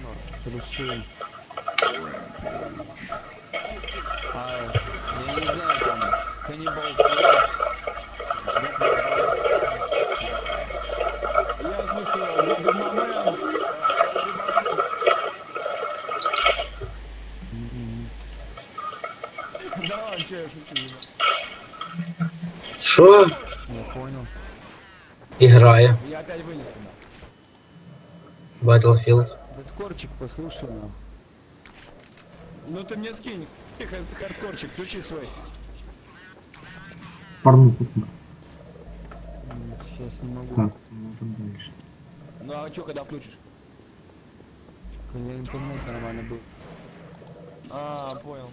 норм. Русей. А, я не знаю, там, каннибал Давай, че я шучу, ебать. Що? Я понял. І грає Я опять вылез туда. Battlefield. Хардкорчик, послушай, ну. Ну ты мне скинь, Хар- хардкорчик, включи свой. Порнуху. Сейчас не могу. Так, смотрим дальше. Ну а чё, когда включишь? Когда интернет нормально был. А, понял.